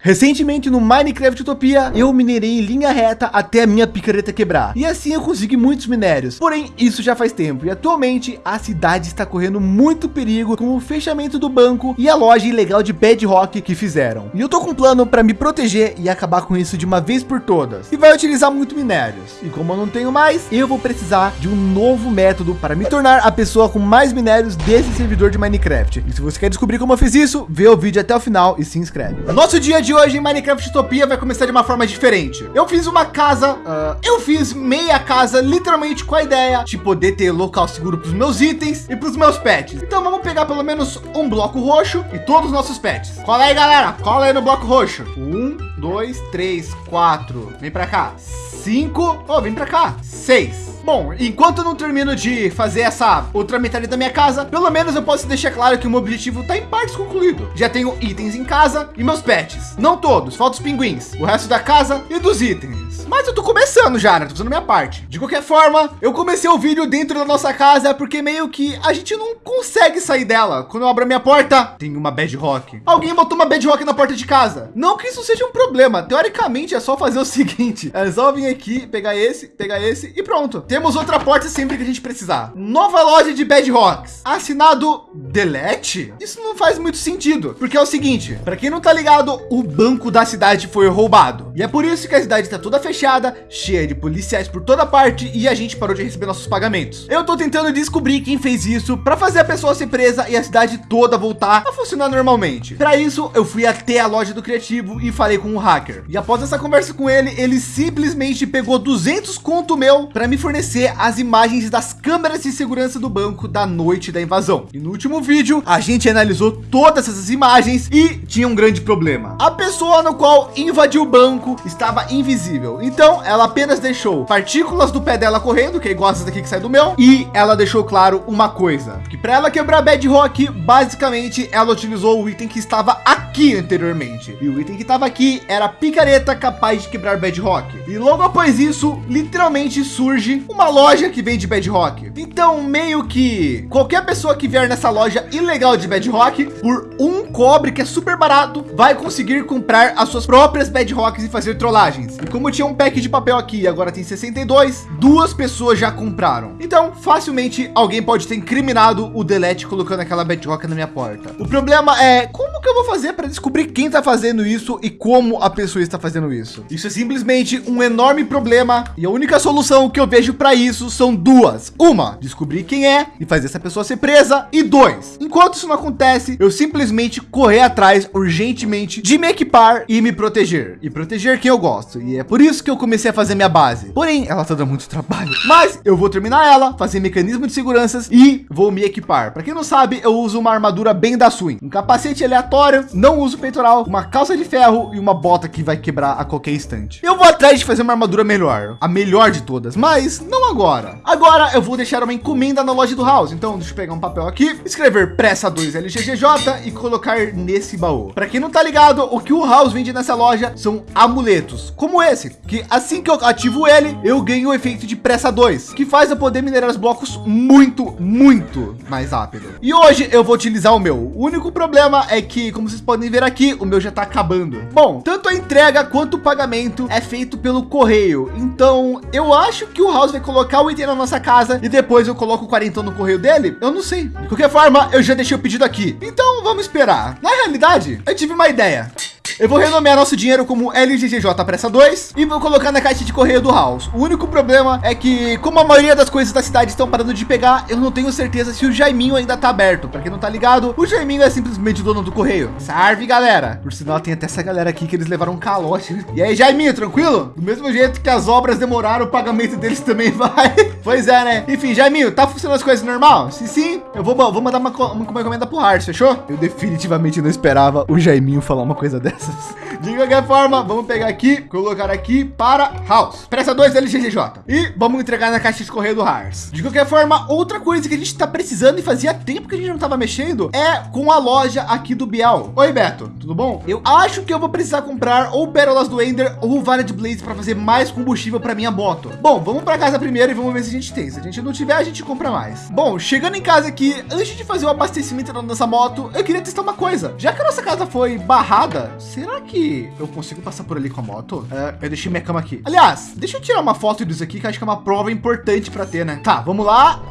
Recentemente no Minecraft Utopia, eu minerei em linha reta até a minha picareta quebrar. E assim eu consegui muitos minérios. Porém, isso já faz tempo. E atualmente a cidade está correndo muito perigo com o fechamento do banco e a loja ilegal de Bedrock que fizeram. E eu tô com um plano para me proteger e acabar com isso de uma vez por todas. E vai utilizar muito minérios. E como eu não tenho mais, eu vou precisar de um novo método para me tornar a pessoa com mais minérios desse servidor de Minecraft. E se você quer descobrir como eu fiz isso, vê o vídeo até o final e se inscreve. Nosso dia de de hoje em Minecraft Utopia vai começar de uma forma diferente. Eu fiz uma casa, uh, eu fiz meia casa literalmente com a ideia de poder ter local seguro para os meus itens e para os meus pets. Então vamos pegar pelo menos um bloco roxo e todos os nossos pets. Cola aí, galera. Cola aí no bloco roxo. Um, dois, três, quatro. Vem para cá. Cinco. Oh, vem para cá. Seis. Bom, enquanto eu não termino de fazer essa outra metade da minha casa, pelo menos eu posso deixar claro que o meu objetivo está em partes concluído. Já tenho itens em casa e meus pets. Não todos, falta os pinguins, o resto da casa e dos itens. Mas eu tô começando já, né? Tô fazendo minha parte. De qualquer forma, eu comecei o vídeo dentro da nossa casa porque meio que a gente não consegue sair dela. Quando eu abro a minha porta, tem uma bedrock. Alguém botou uma bedrock na porta de casa. Não que isso seja um problema. Teoricamente é só fazer o seguinte. É só vir aqui, pegar esse, pegar esse e pronto. Tem temos outra porta sempre que a gente precisar. Nova loja de Bedrocks. Assinado Delete? Isso não faz muito sentido, porque é o seguinte, para quem não tá ligado, o banco da cidade foi roubado. E é por isso que a cidade está toda fechada, cheia de policiais por toda parte e a gente parou de receber nossos pagamentos. Eu tô tentando descobrir quem fez isso para fazer a pessoa ser presa e a cidade toda voltar a funcionar normalmente. Para isso, eu fui até a loja do criativo e falei com o hacker. E após essa conversa com ele, ele simplesmente pegou 200 conto meu para me fornecer fornecer as imagens das câmeras de segurança do banco da noite da invasão. E no último vídeo, a gente analisou todas essas imagens e tinha um grande problema. A pessoa no qual invadiu o banco estava invisível. Então ela apenas deixou partículas do pé dela correndo, que é igual daqui que sai do meu. E ela deixou claro uma coisa, que para ela quebrar Bedrock, basicamente ela utilizou o item que estava aqui anteriormente. E o item que estava aqui era picareta capaz de quebrar Bedrock. E logo após isso, literalmente surge uma loja que vende Bedrock. Então, meio que qualquer pessoa que vier nessa loja ilegal de Bedrock por um cobre que é super barato, vai conseguir comprar as suas próprias Bedrocks e fazer trollagens. E como tinha um pack de papel aqui e agora tem 62, duas pessoas já compraram. Então, facilmente alguém pode ter incriminado o Delete colocando aquela Bedrock na minha porta. O problema é como que eu vou fazer para descobrir quem está fazendo isso e como a pessoa está fazendo isso? Isso é simplesmente um enorme problema e a única solução que eu vejo para isso são duas. Uma, descobrir quem é e fazer essa pessoa ser presa. E dois, enquanto isso não acontece, eu simplesmente correr atrás urgentemente de me equipar e me proteger. E proteger quem eu gosto. E é por isso que eu comecei a fazer minha base. Porém, ela tá dando muito trabalho. Mas eu vou terminar ela, fazer mecanismo de seguranças e vou me equipar. Para quem não sabe, eu uso uma armadura bem da Swing. Um capacete aleatório, não uso peitoral, uma calça de ferro e uma bota que vai quebrar a qualquer instante. Eu vou atrás de fazer uma armadura melhor. A melhor de todas. Mas não agora. Agora eu vou deixar uma encomenda na loja do House. Então deixa eu pegar um papel aqui, escrever pressa 2 LGGJ e colocar nesse baú. Para quem não tá ligado, o que o House vende nessa loja são amuletos, como esse, que assim que eu ativo ele, eu ganho o efeito de pressa 2, que faz eu poder minerar os blocos muito, muito mais rápido. E hoje eu vou utilizar o meu. O único problema é que, como vocês podem ver aqui, o meu já tá acabando. Bom, tanto a entrega quanto o pagamento é feito pelo correio. Então eu acho que o House vai colocar o item na nossa casa e depois eu coloco o quarentão no correio dele. Eu não sei. De qualquer forma, eu já deixei o pedido aqui. Então vamos esperar. Na realidade, eu tive uma ideia. Eu vou renomear nosso dinheiro como LGGJ Pressa 2 e vou colocar na caixa de correio do House. O único problema é que, como a maioria das coisas da cidade estão parando de pegar, eu não tenho certeza se o Jaiminho ainda tá aberto. Para quem não tá ligado, o Jaiminho é simplesmente dono do correio. Serve, galera. Por sinal, tem até essa galera aqui que eles levaram um calote. E aí, Jaiminho, tranquilo? Do mesmo jeito que as obras demoraram, o pagamento deles também vai. pois é, né? Enfim, Jaiminho, tá funcionando as coisas normal? Se sim, eu vou, vou mandar uma, uma encomenda pro Hart, fechou? Eu definitivamente não esperava o Jaiminho falar uma coisa dessa. De qualquer forma, vamos pegar aqui, colocar aqui para House. Pressa 2 LGGJ. E vamos entregar na caixa de correio do Hars. De qualquer forma, outra coisa que a gente está precisando e fazia tempo que a gente não estava mexendo é com a loja aqui do Biel. Oi, Beto, tudo bom? Eu acho que eu vou precisar comprar ou Pérolas do Ender ou Vara de Blaze para fazer mais combustível para minha moto. Bom, vamos para casa primeiro e vamos ver se a gente tem. Se a gente não tiver, a gente compra mais. Bom, chegando em casa aqui, antes de fazer o abastecimento da nossa moto, eu queria testar uma coisa. Já que a nossa casa foi barrada, será que eu consigo passar por ali com a moto? É, eu deixei minha cama aqui. Aliás, deixa eu tirar uma foto disso aqui, que acho que é uma prova importante para ter, né? Tá, vamos lá.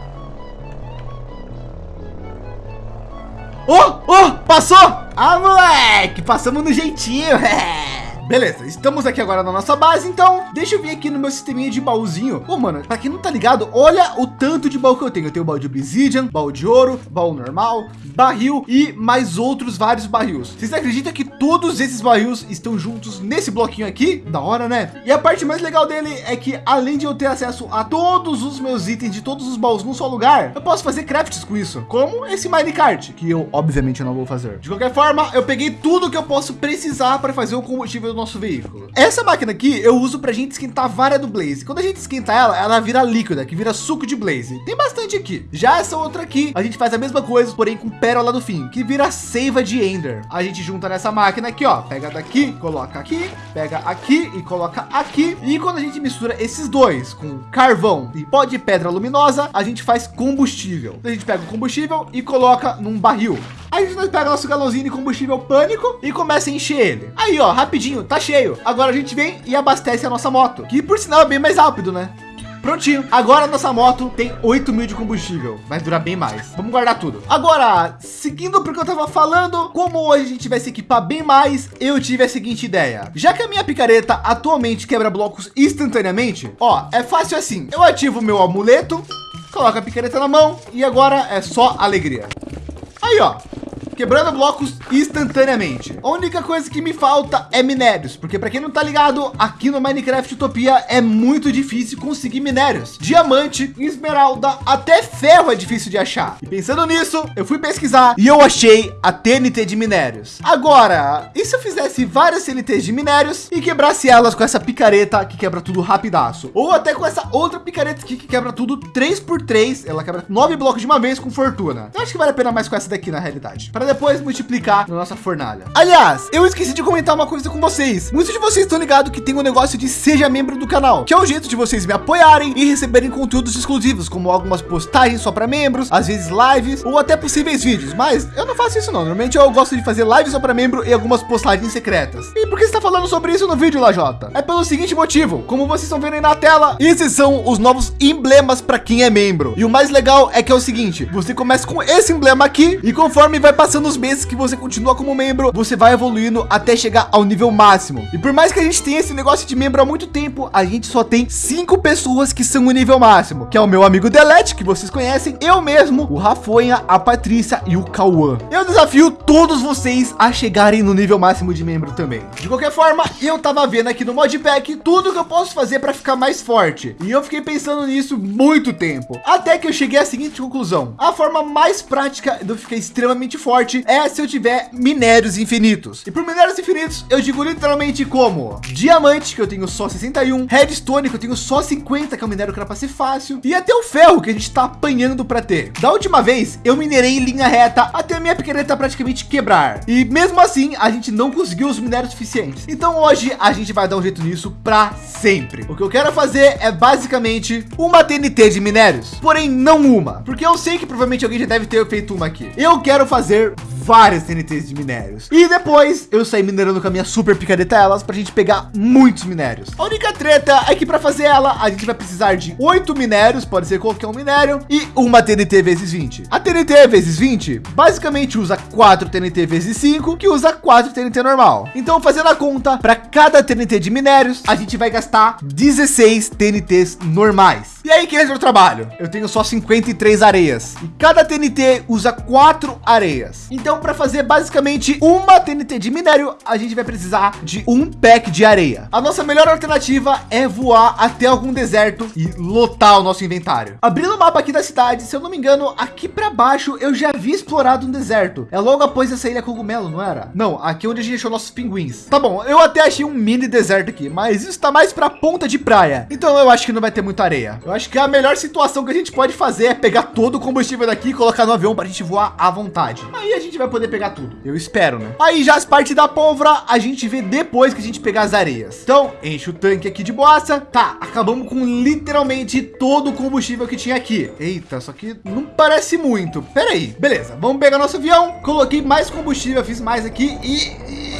Oh, oh, passou! Ah, moleque, passamos no jeitinho. Beleza, estamos aqui agora na nossa base, então deixa eu vir aqui no meu sisteminha de baúzinho. Ô, oh, mano, para quem não tá ligado, olha o tanto de baú que eu tenho. Eu tenho baú de obsidian, baú de ouro, baú normal, barril e mais outros vários barris. Vocês acreditam que todos esses barris estão juntos nesse bloquinho aqui? Da hora, né? E a parte mais legal dele é que além de eu ter acesso a todos os meus itens de todos os baús num só lugar, eu posso fazer crafts com isso, como esse minecart, que eu obviamente não vou fazer. De qualquer forma, eu peguei tudo que eu posso precisar para fazer o combustível nosso veículo. Essa máquina aqui eu uso para gente esquentar a vara do Blaze. Quando a gente esquenta ela, ela vira líquida, que vira suco de Blaze. Tem bastante aqui. Já essa outra aqui, a gente faz a mesma coisa, porém com pérola do fim, que vira seiva de Ender. A gente junta nessa máquina aqui, ó, pega daqui, coloca aqui, pega aqui e coloca aqui. E quando a gente mistura esses dois com carvão e pó de pedra luminosa, a gente faz combustível. A gente pega o combustível e coloca num barril. Aí a gente pega nosso galãozinho de combustível pânico e começa a encher ele. Aí, ó, rapidinho, tá cheio. Agora a gente vem e abastece a nossa moto, que por sinal é bem mais rápido, né? Prontinho. Agora nossa moto tem 8 mil de combustível. Vai durar bem mais. Vamos guardar tudo. Agora, seguindo porque eu tava falando, como hoje a gente vai se equipar bem mais, eu tive a seguinte ideia. Já que a minha picareta atualmente quebra blocos instantaneamente, ó, é fácil assim. Eu ativo meu amuleto, coloco a picareta na mão e agora é só alegria. Aí, ó, quebrando blocos instantaneamente. A única coisa que me falta é minérios, porque para quem não tá ligado, aqui no Minecraft Utopia é muito difícil conseguir minérios. Diamante, esmeralda, até ferro é difícil de achar. E pensando nisso, eu fui pesquisar e eu achei a TNT de minérios. Agora, e se eu fizesse várias TNTs de minérios e quebrasse elas com essa picareta que quebra tudo rapidaço? Ou até com essa outra picareta aqui que quebra tudo 3 por 3 ela quebra nove blocos de uma vez com fortuna. Eu acho que vale a pena mais com essa daqui na realidade. Para depois multiplicar na nossa fornalha. Aliás, eu esqueci de comentar uma coisa com vocês. Muitos de vocês estão ligados que tem um negócio de seja membro do canal, que é o jeito de vocês me apoiarem e receberem conteúdos exclusivos, como algumas postagens só para membros, às vezes lives ou até possíveis vídeos. Mas eu não faço isso não. Normalmente eu gosto de fazer lives só para membro e algumas postagens secretas. E por que você está falando sobre isso no vídeo, Lajota? É pelo seguinte motivo. Como vocês estão vendo aí na tela, esses são os novos emblemas para quem é membro. E o mais legal é que é o seguinte, você começa com esse emblema aqui e conforme vai passando passando os meses que você continua como membro, você vai evoluindo até chegar ao nível máximo. E por mais que a gente tenha esse negócio de membro há muito tempo, a gente só tem cinco pessoas que são o nível máximo, que é o meu amigo Delete, que vocês conhecem, eu mesmo, o Rafonha, a Patrícia e o Cauã. Eu desafio todos vocês a chegarem no nível máximo de membro também. De qualquer forma, eu tava vendo aqui no modpack tudo que eu posso fazer para ficar mais forte. E eu fiquei pensando nisso muito tempo. Até que eu cheguei à seguinte conclusão. A forma mais prática de eu ficar extremamente forte é se eu tiver minérios infinitos. E por minérios infinitos, eu digo literalmente como diamante, que eu tenho só 61, redstone, que eu tenho só 50, que é um minério que era para ser fácil, e até o ferro que a gente está apanhando para ter. Da última vez, eu minerei em linha reta até a minha picareta praticamente quebrar. E mesmo assim, a gente não conseguiu os minérios suficientes. Então hoje a gente vai dar um jeito nisso para sempre. O que eu quero fazer é basicamente uma TNT de minérios, porém não uma, porque eu sei que provavelmente alguém já deve ter feito uma aqui. Eu quero fazer episode. Várias TNTs de minérios. E depois eu saí minerando com a minha super picareta elas para a gente pegar muitos minérios. A única treta é que para fazer ela, a gente vai precisar de oito minérios, pode ser qualquer um minério, e uma TNT vezes 20. A TNT vezes 20 basicamente usa 4 TNT vezes 5, que usa 4 TNT normal. Então, fazendo a conta, para cada TNT de minérios, a gente vai gastar 16 TNTs normais. E aí, que é o trabalho? Eu tenho só 53 areias e cada TNT usa 4 areias. Então, para fazer basicamente uma TNT de minério, a gente vai precisar de um pack de areia. A nossa melhor alternativa é voar até algum deserto e lotar o nosso inventário. Abrindo o mapa aqui da cidade, se eu não me engano, aqui para baixo eu já vi explorado um deserto. É logo após essa ilha cogumelo, não era? Não, aqui é onde a gente deixou nossos pinguins. Tá bom, eu até achei um mini deserto aqui, mas isso está mais para ponta de praia. Então eu acho que não vai ter muita areia. Eu acho que a melhor situação que a gente pode fazer é pegar todo o combustível daqui e colocar no avião para a gente voar à vontade. Aí a gente vai vai poder pegar tudo. Eu espero, né? Aí já as partes da pólvora a gente vê depois que a gente pegar as areias. Então enche o tanque aqui de boassa. Tá, acabamos com literalmente todo o combustível que tinha aqui. Eita, só que não parece muito. Pera aí. Beleza, vamos pegar nosso avião. Coloquei mais combustível, fiz mais aqui e...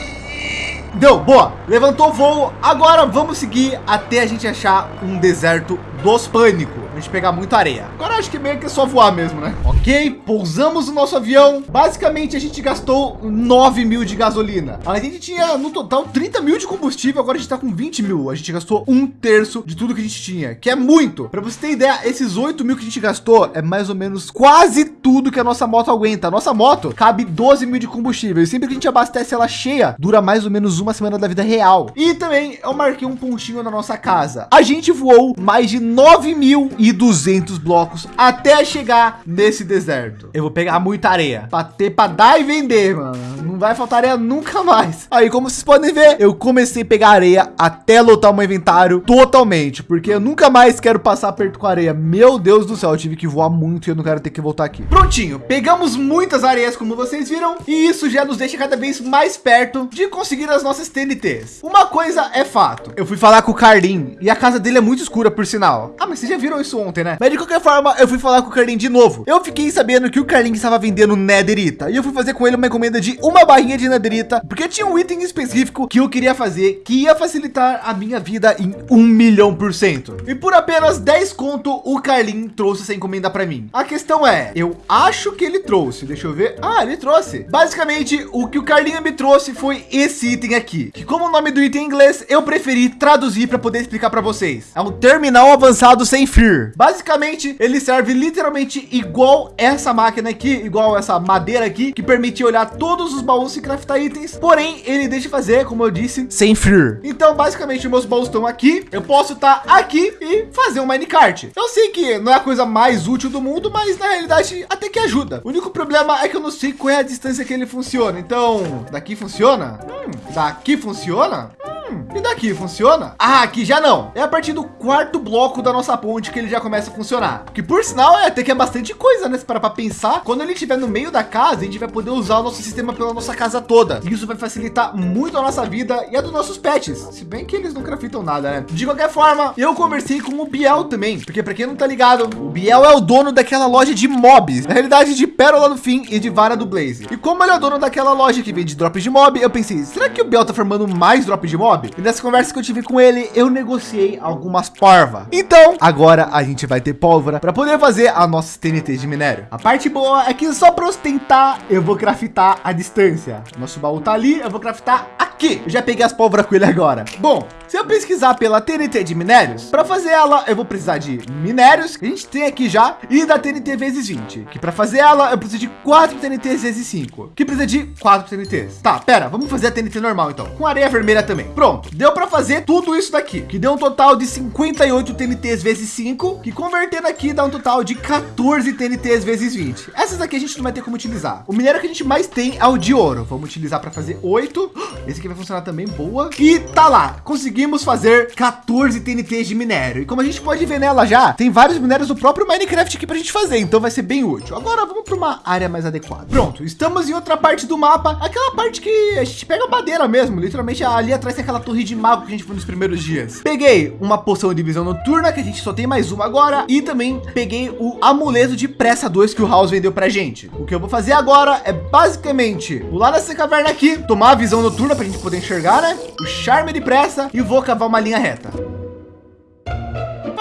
Deu, boa. Levantou voo. Agora vamos seguir até a gente achar um deserto dos pânico. A gente pegar muita areia. Agora acho que meio que é só voar mesmo, né? Ok, pousamos o nosso avião. Basicamente a gente gastou 9 mil de gasolina. A gente tinha no total 30 mil de combustível. Agora a gente tá com 20 mil. A gente gastou um terço de tudo que a gente tinha, que é muito. Para você ter ideia, esses 8 mil que a gente gastou é mais ou menos quase tudo que a nossa moto aguenta. A nossa moto cabe 12 mil de combustível. E sempre que a gente abastece ela cheia, dura mais ou menos uma semana da vida real. E também eu marquei um pontinho na nossa casa. A gente voou mais de 9.200 blocos até chegar nesse deserto. Eu vou pegar muita areia para ter para dar e vender, mano. Não vai faltar areia nunca mais. Aí, como vocês podem ver, eu comecei a pegar areia até lotar o meu inventário totalmente, porque eu nunca mais quero passar perto com areia. Meu Deus do céu, eu tive que voar muito e eu não quero ter que voltar aqui. Prontinho, pegamos muitas areias, como vocês viram, e isso já nos deixa cada vez mais perto de conseguir as nossas TNTs. Uma coisa é fato, eu fui falar com o Carlin e a casa dele é muito escura, por sinal. Ah, mas vocês já viram isso ontem, né? Mas de qualquer forma, eu fui falar com o Carlin de novo. Eu fiquei sabendo que o Carlin estava vendendo Netherita e eu fui fazer com ele uma encomenda de uma barrinha de Netherita, porque tinha um item específico que eu queria fazer que ia facilitar a minha vida em um milhão por cento. E por apenas 10 conto, o Carlin trouxe essa encomenda para mim. A questão é, eu acho que ele trouxe, deixa eu ver. Ah, ele trouxe. Basicamente, o que o Carlinho me trouxe foi esse item aqui, que como o nome do item em inglês, eu preferi traduzir para poder explicar para vocês. É um terminal avançado sem fio. Basicamente, ele serve literalmente igual essa máquina aqui, igual essa madeira aqui, que permite olhar todos os baús e craftar itens. Porém, ele deixa fazer, como eu disse, sem fio. Então, basicamente, meus baús estão aqui. Eu posso estar tá aqui e fazer um minecart. Eu sei que não é a coisa mais útil do mundo, mas na realidade até que ajuda. O único problema é que eu não sei qual é a distância que ele funciona. Então, daqui funciona? Hum, daqui funciona? Hum, e daqui funciona? Ah, aqui já não. É a partir do quarto bloco da nossa ponte que ele já começa a funcionar. Que por sinal é até que é bastante coisa, né? Para pensar, quando ele estiver no meio da casa, a gente vai poder usar o nosso sistema pela nossa casa toda. E isso vai facilitar muito a nossa vida e a dos nossos pets. Se bem que eles não craftam nada, né? De qualquer forma, eu conversei com o Biel também, porque para quem não tá ligado, o Biel é o dono daquela loja de mobs, na realidade de pérola do fim e de vara do Blaze. E como ele é o dono daquela loja que vende drops de mob, eu pensei, será que o Biel tá formando mais drops de mob? E nessa conversa que eu tive com ele, eu negociei algumas parva. Então, agora a gente vai ter pólvora para poder fazer a nossa TNT de minério. A parte boa é que só para ostentar, eu vou craftar a distância. Nosso baú tá ali, eu vou craftar aqui. Eu já peguei as pólvoras com ele agora. Bom, se eu pesquisar pela TNT de minérios, para fazer ela, eu vou precisar de minérios, que a gente tem aqui já, e da TNT vezes 20, que para fazer ela, eu preciso de 4 TNTs vezes 5, que precisa de 4 TNTs. Tá, pera, vamos fazer a TNT normal então, com areia vermelha também. Pronto, deu para fazer tudo isso daqui, que deu um total de 58 TNTs vezes 5, que convertendo aqui dá um total de 14 TNTs vezes 20. Essas aqui a gente não vai ter como utilizar. O minério que a gente mais tem é o de ouro. Vamos utilizar para fazer 8. Esse aqui vai funcionar também, boa. E tá lá, conseguimos fazer 14 TNTs de minério. E como a gente pode ver nela já, tem vários minérios do próprio Minecraft aqui para a gente fazer, então vai ser bem útil. Agora vamos para uma área mais adequada. Pronto, estamos em outra parte do mapa, aquela parte que a gente pega madeira mesmo, literalmente ali atrás tem aquela torre de mago que a gente foi nos primeiros dias. Peguei uma poção de visão noturna, que a gente só tem mais uma agora, e também peguei o amuleto de pressa 2 que o House vendeu pra gente. O que eu vou fazer agora é basicamente pular nessa caverna aqui, tomar a visão noturna para a gente poder enxergar, né? O charme de pressa e vou cavar uma linha reta.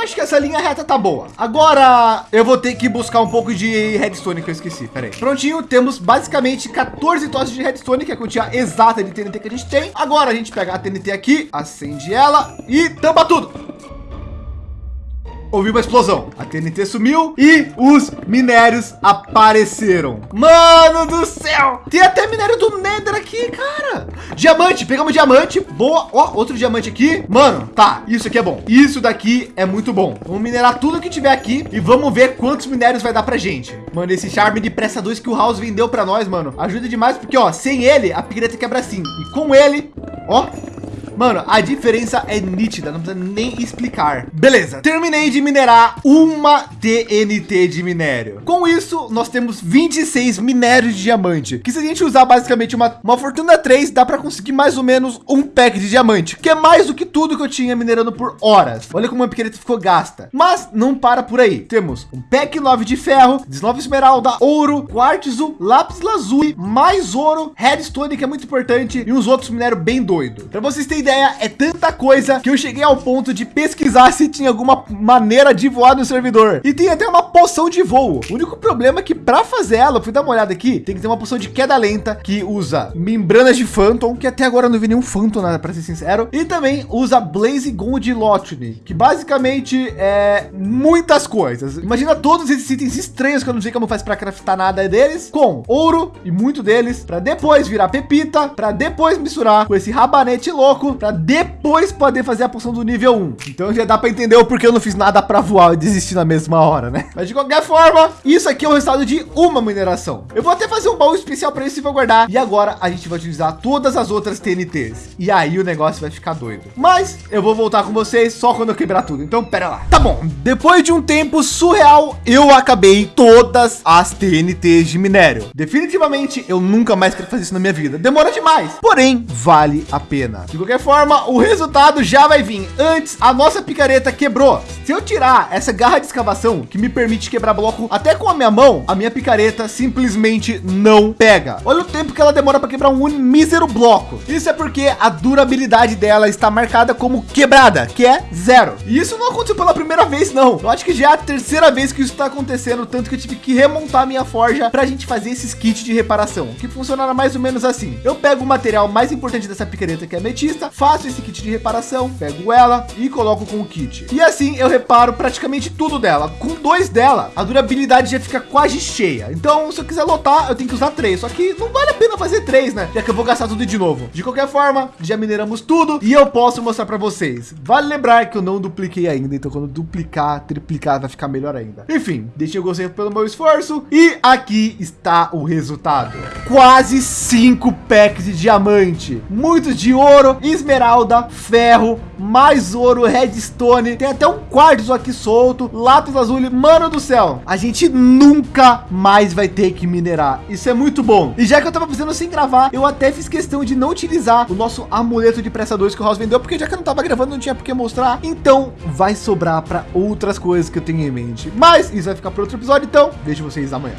Acho que essa linha reta tá boa. Agora eu vou ter que buscar um pouco de redstone que eu esqueci. Pera aí. Prontinho, temos basicamente 14 tochas de redstone, que é a quantia exata de TNT que a gente tem. Agora a gente pega a TNT aqui, acende ela e tampa tudo ouviu uma explosão. A TNT sumiu e os minérios apareceram. Mano do céu! Tem até minério do Nether aqui, cara. Diamante, pegamos diamante. Boa. Ó, outro diamante aqui. Mano, tá. Isso aqui é bom. Isso daqui é muito bom. Vamos minerar tudo que tiver aqui e vamos ver quantos minérios vai dar pra gente. Mano, esse charme de pressa 2 que o House vendeu pra nós, mano, ajuda demais porque, ó, sem ele, a pigreta quebra assim. E com ele, ó, Mano, a diferença é nítida, não precisa nem explicar. Beleza, terminei de minerar uma TNT de minério. Com isso, nós temos 26 minérios de diamante, que se a gente usar basicamente uma, uma fortuna 3, dá para conseguir mais ou menos um pack de diamante, que é mais do que tudo que eu tinha minerando por horas. Olha como a picareta ficou gasta. Mas não para por aí. Temos um pack 9 de ferro, 19 esmeralda, ouro, quartzo, lápis lazuli, mais ouro, redstone, que é muito importante, e uns outros minérios bem doido. Para vocês terem ideia, é tanta coisa que eu cheguei ao ponto de pesquisar se tinha alguma maneira de voar no servidor. E tem até uma poção de voo. O único problema é que para fazer ela, eu fui dar uma olhada aqui, tem que ter uma poção de queda lenta que usa membranas de Phantom, que até agora não vi nenhum Phantom, né, para ser sincero. E também usa Blaze Gold Lottery, que basicamente é muitas coisas. Imagina todos esses itens estranhos que eu não sei como faz para craftar nada deles, com ouro e muito deles, para depois virar pepita, para depois misturar com esse rabanete louco, para depois poder fazer a poção do nível 1. Então já dá para entender o porquê eu não fiz nada para voar e desistir na mesma hora, né? Mas de qualquer forma, isso aqui é o resultado de uma mineração. Eu vou até fazer um baú especial para isso e vou guardar. E agora a gente vai utilizar todas as outras TNTs. E aí o negócio vai ficar doido. Mas eu vou voltar com vocês só quando eu quebrar tudo. Então pera lá. Tá bom. Depois de um tempo surreal, eu acabei todas as TNTs de minério. Definitivamente eu nunca mais quero fazer isso na minha vida. Demora demais. Porém, vale a pena. De qualquer forma, o resultado já vai vir. Antes, a nossa picareta quebrou. Se eu tirar essa garra de escavação que me permite quebrar bloco até com a minha mão, a minha picareta simplesmente não pega. Olha o tempo que ela demora para quebrar um mísero bloco. Isso é porque a durabilidade dela está marcada como quebrada, que é zero. E isso não aconteceu pela primeira vez, não. Eu acho que já é a terceira vez que isso está acontecendo, tanto que eu tive que remontar minha forja para a gente fazer esses kits de reparação, que funcionaram mais ou menos assim. Eu pego o material mais importante dessa picareta, que é ametista, faço esse kit de reparação, pego ela e coloco com o kit. E assim eu reparo praticamente tudo dela. Com dois dela, a durabilidade já fica quase cheia. Então, se eu quiser lotar, eu tenho que usar três. Só que não vale a pena fazer três, né? Já que eu vou gastar tudo de novo. De qualquer forma, já mineramos tudo e eu posso mostrar para vocês. Vale lembrar que eu não dupliquei ainda. Então, quando duplicar, triplicar, vai ficar melhor ainda. Enfim, deixei o gostei pelo meu esforço. E aqui está o resultado. Quase cinco packs de diamante. Muitos de ouro, esmeralda, ferro, mais ouro, redstone. Tem até um quartzo aqui solto, lápis azul. Mano do céu, a gente nunca mais vai ter que minerar. Isso é muito bom. E já que eu tava fazendo sem gravar, eu até fiz questão de não utilizar o nosso amuleto de 2 que o Ross vendeu, porque já que eu não tava gravando, não tinha por que mostrar. Então vai sobrar para outras coisas que eu tenho em mente. Mas isso vai ficar para outro episódio, então vejo vocês amanhã.